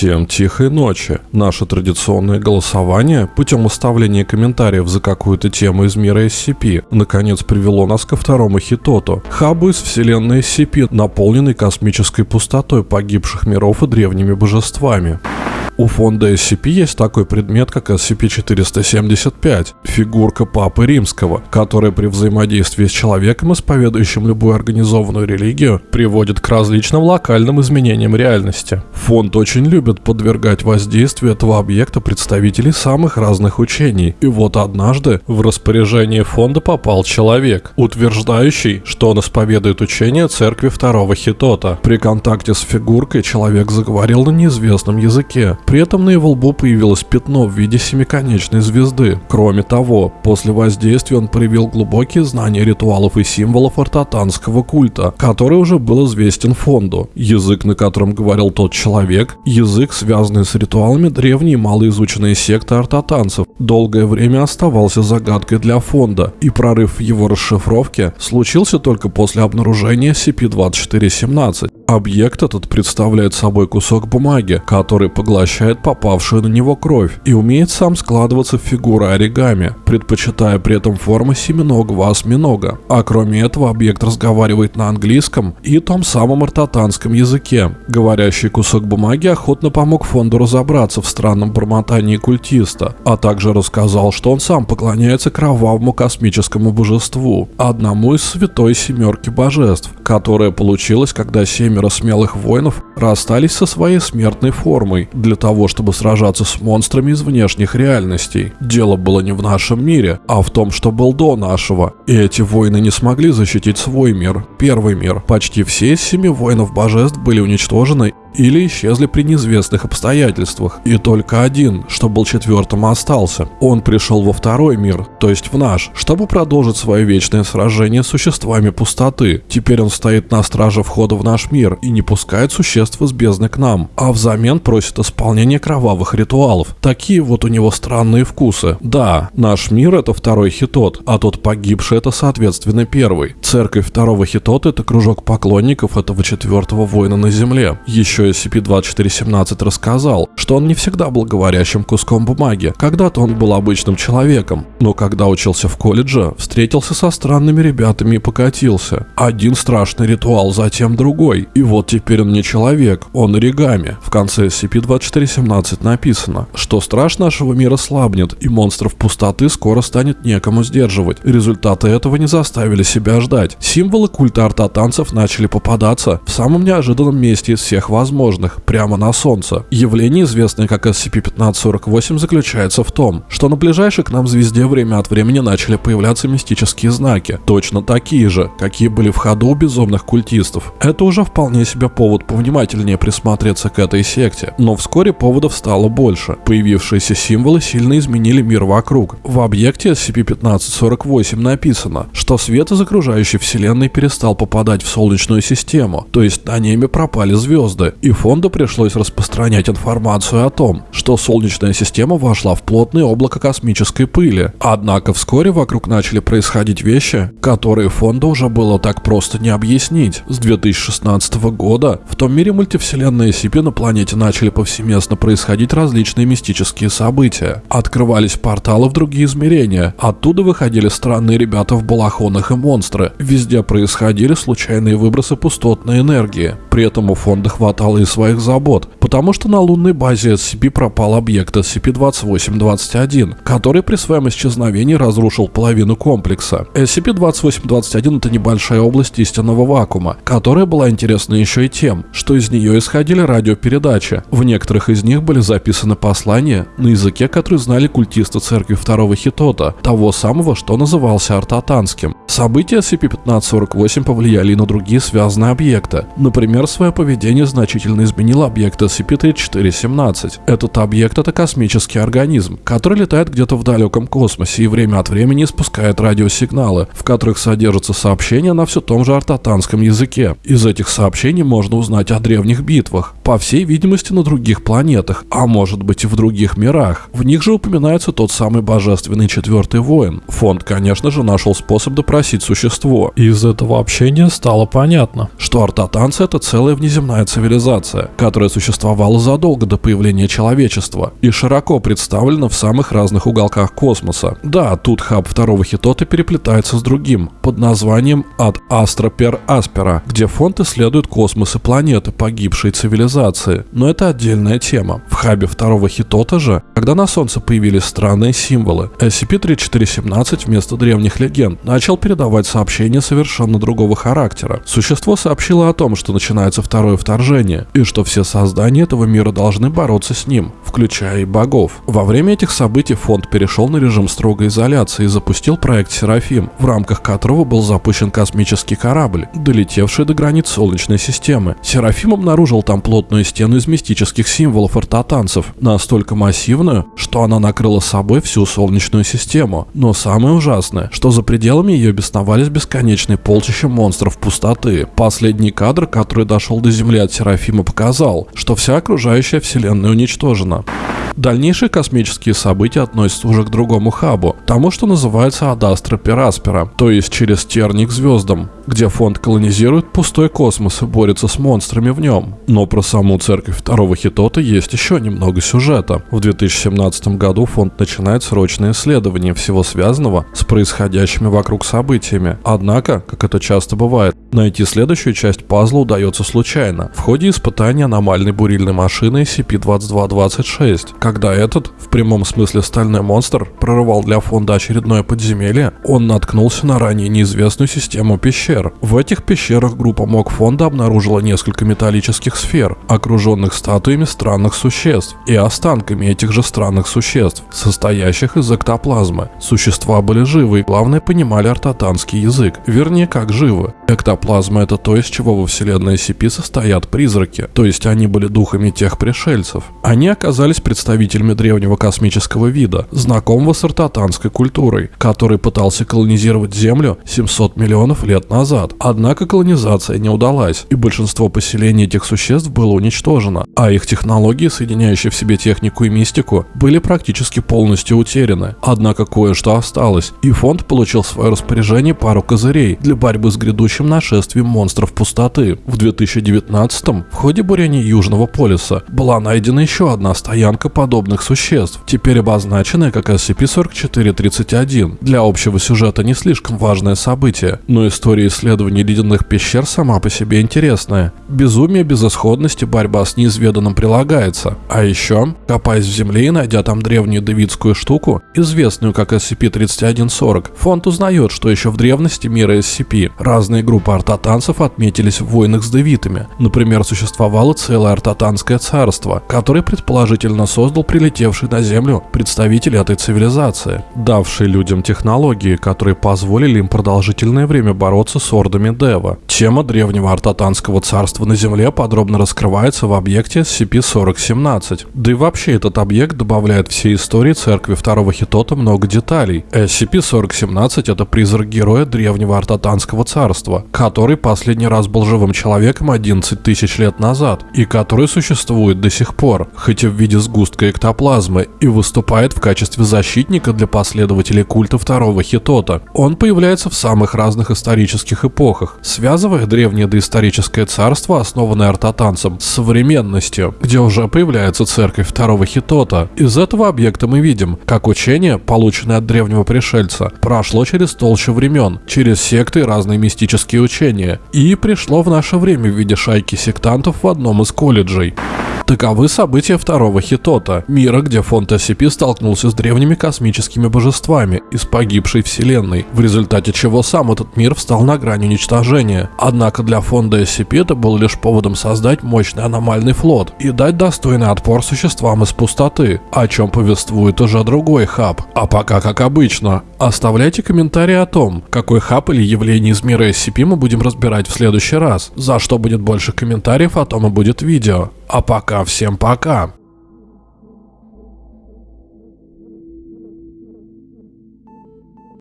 Всем тихой ночи. Наше традиционное голосование путем оставления комментариев за какую-то тему из мира SCP наконец привело нас ко второму хитоту. Хабу из вселенной SCP, наполненной космической пустотой погибших миров и древними божествами. У фонда SCP есть такой предмет, как SCP-475, фигурка Папы Римского, которая при взаимодействии с человеком, исповедующим любую организованную религию, приводит к различным локальным изменениям реальности. Фонд очень любит подвергать воздействию этого объекта представителей самых разных учений. И вот однажды в распоряжение фонда попал человек, утверждающий, что он исповедует учение церкви второго Хитота. При контакте с фигуркой человек заговорил на неизвестном языке, при этом на его лбу появилось пятно в виде семиконечной звезды. Кроме того, после воздействия он проявил глубокие знания ритуалов и символов ортотанского культа, который уже был известен фонду. Язык, на котором говорил тот человек, язык, связанный с ритуалами древней малоизученной секты ортотанцев, долгое время оставался загадкой для фонда, и прорыв в его расшифровке случился только после обнаружения SCP-2417. Объект этот представляет собой кусок бумаги, который поглощает попавшую на него кровь и умеет сам складываться в фигуры оригами, предпочитая при этом формы семиногого осьминога. А кроме этого объект разговаривает на английском и том самом ортотанском языке. Говорящий кусок бумаги охотно помог фонду разобраться в странном бормотании культиста, а также рассказал, что он сам поклоняется кровавому космическому божеству, одному из святой семерки божеств, которая получилась, когда семеро смелых воинов расстались со своей смертной формой для того, чтобы сражаться с монстрами из внешних реальностей. Дело было не в нашем мире, а в том, что был до нашего. И эти воины не смогли защитить свой мир, первый мир. Почти все из семи воинов божеств были уничтожены или исчезли при неизвестных обстоятельствах, и только один, что был четвертым, остался. Он пришел во второй мир, то есть в наш, чтобы продолжить свое вечное сражение с существами пустоты. Теперь он стоит на страже входа в наш мир и не пускает существ из бездны к нам, а взамен просит исполнения кровавых ритуалов. Такие вот у него странные вкусы. Да, наш мир это второй хитот, а тот погибший это соответственно первый. Церковь второго хитота это кружок поклонников этого четвертого воина на земле. Еще еще SCP-2417 рассказал, что он не всегда был говорящим куском бумаги. Когда-то он был обычным человеком, но когда учился в колледже, встретился со странными ребятами и покатился. Один страшный ритуал, затем другой. И вот теперь он не человек, он оригами. В конце SCP-2417 написано, что страж нашего мира слабнет, и монстров пустоты скоро станет некому сдерживать. Результаты этого не заставили себя ждать. Символы культа артотанцев начали попадаться в самом неожиданном месте из всех возможных возможных, прямо на Солнце. Явление, известное как SCP-1548, заключается в том, что на ближайшей к нам звезде время от времени начали появляться мистические знаки, точно такие же, какие были в ходу у безумных культистов. Это уже вполне себе повод повнимательнее присмотреться к этой секте, но вскоре поводов стало больше. Появившиеся символы сильно изменили мир вокруг. В объекте SCP-1548 написано, что свет из окружающей вселенной перестал попадать в Солнечную систему, то есть на небе пропали звезды, и фонду пришлось распространять информацию о том, что Солнечная система вошла в плотное облако космической пыли. Однако вскоре вокруг начали происходить вещи, которые фонду уже было так просто не объяснить. С 2016 года в том мире мультивселенной SCP на планете начали повсеместно происходить различные мистические события. Открывались порталы в другие измерения, оттуда выходили странные ребята в балахонах и монстры. Везде происходили случайные выбросы пустотной энергии. При этом у фонда хватало устала из своих забот, потому что на лунной базе SCP пропал объект SCP-2821, который при своем исчезновении разрушил половину комплекса. SCP-2821 это небольшая область истинного вакуума, которая была интересна еще и тем, что из нее исходили радиопередачи. В некоторых из них были записаны послания на языке, который знали культисты церкви второго Хитота, того самого, что назывался артатанским. События SCP-1548 повлияли и на другие связанные объекты. Например, свое поведение значительно изменил объект SCP-3417. Этот объект — это космический организм, который летает где-то в далеком космосе и время от времени испускает радиосигналы, в которых содержатся сообщения на все том же артатанском языке. Из этих сообщений можно узнать о древних битвах, по всей видимости на других планетах, а может быть и в других мирах. В них же упоминается тот самый божественный четвертый воин. Фонд, конечно же, нашел способ допросить существо. И из этого общения стало понятно, что артатанцы — это целая внеземная цивилизация которая существовала существовала задолго до появления человечества и широко представлена в самых разных уголках космоса. Да, тут хаб второго хитота переплетается с другим, под названием «От Астра Пер Аспера», где фонд исследует космос и планеты погибшей цивилизации. Но это отдельная тема. В хабе второго хитота же, когда на Солнце появились странные символы, SCP-3417 вместо древних легенд начал передавать сообщения совершенно другого характера. Существо сообщило о том, что начинается второе вторжение, и что все создания этого мира должны бороться с ним, включая и богов. Во время этих событий фонд перешел на режим строгой изоляции и запустил проект «Серафим», в рамках которого был запущен космический корабль, долетевший до границ Солнечной системы. «Серафим» обнаружил там плотную стену из мистических символов ортотанцев, настолько массивную, что она накрыла собой всю Солнечную систему. Но самое ужасное, что за пределами ее бесновались бесконечные полчища монстров пустоты. Последний кадр, который дошел до Земли от Серафима, показал, что вся окружающая Вселенная уничтожена. Дальнейшие космические события относятся уже к другому хабу, тому, что называется Адастра Пераспера, то есть через терник звездам, где фонд колонизирует пустой космос и борется с монстрами в нем. Но про саму церковь второго Хитота есть еще немного сюжета. В 2017 году фонд начинает срочное исследование всего связанного с происходящими вокруг событиями. Однако, как это часто бывает, найти следующую часть пазла удается случайно, в ходе испытания аномальной бурильной машины SCP-2226. Когда этот, в прямом смысле стальной монстр, прорывал для фонда очередное подземелье, он наткнулся на ранее неизвестную систему пещер. В этих пещерах группа МОК фонда обнаружила несколько металлических сфер, окруженных статуями странных существ и останками этих же странных существ, состоящих из эктоплазмы. Существа были живы и, главное, понимали ортотанский язык, вернее, как живы. Эктоплазма — это то, из чего во вселенной SCP состоят призраки, то есть они были духами тех пришельцев. Они оказались представителями древнего космического вида, знакомого с ортотанской культурой, который пытался колонизировать Землю 700 миллионов лет назад. Однако колонизация не удалась, и большинство поселений этих существ было уничтожено, а их технологии, соединяющие в себе технику и мистику, были практически полностью утеряны. Однако кое-что осталось, и фонд получил в свое распоряжение пару козырей для борьбы с грядущим нашествием монстров пустоты. В 2019 в ходе бурения Южного полюса была найдена еще одна стоянка подобных существ, теперь обозначенная как SCP-4431. Для общего сюжета не слишком важное событие, но история исследований ледяных пещер сама по себе интересная. Безумие безысходности, борьба с неизведанным прилагается. А еще, копаясь в земле и найдя там древнюю девидскую штуку, известную как SCP-3140, фонд узнает, что еще в древности мира SCP разные группы артатанцев отметились в войнах с девитами. Например, существовало целое артатанское царство, которое предположительно создал прилетевший на Землю представитель этой цивилизации, давший людям технологии, которые позволили им продолжительное время бороться с ордами Дева. Тема древнего артатанского царства на Земле подробно раскрывается в объекте SCP-4017. Да и вообще этот объект добавляет всей истории церкви второго Хитота много деталей. SCP-4017 это призрак героя древнего артатанского царства, который последний раз был живым человеком 11 тысяч лет назад и который существует до сих пор, хоть и в виде сгустка эктоплазмы, и выступает в качестве защитника для последователей культа второго Хитота. Он появляется в самых разных исторических эпохах, связывая древнее доисторическое царство, основанное артатанцем, с современностью, где уже появляется церковь второго Хитота. Из этого объекта мы видим, как учение, полученное от древнего пришельца, прошло через толщу времен, через секты и разные мистические учения, и пришло в наше время в виде шайки сектантов в одном из колледжей. Таковы события второго Хитота, мира, где фонд SCP столкнулся с древними космическими божествами из погибшей вселенной, в результате чего сам этот мир встал на грани уничтожения. Однако для фонда SCP это было лишь поводом создать мощный аномальный флот и дать достойный отпор существам из пустоты, о чем повествует уже другой хаб. А пока как обычно, оставляйте комментарии о том, какой хаб или явление из мира SCP мы будем разбирать в следующий раз. За что будет больше комментариев, о том и будет видео. А пока всем пока.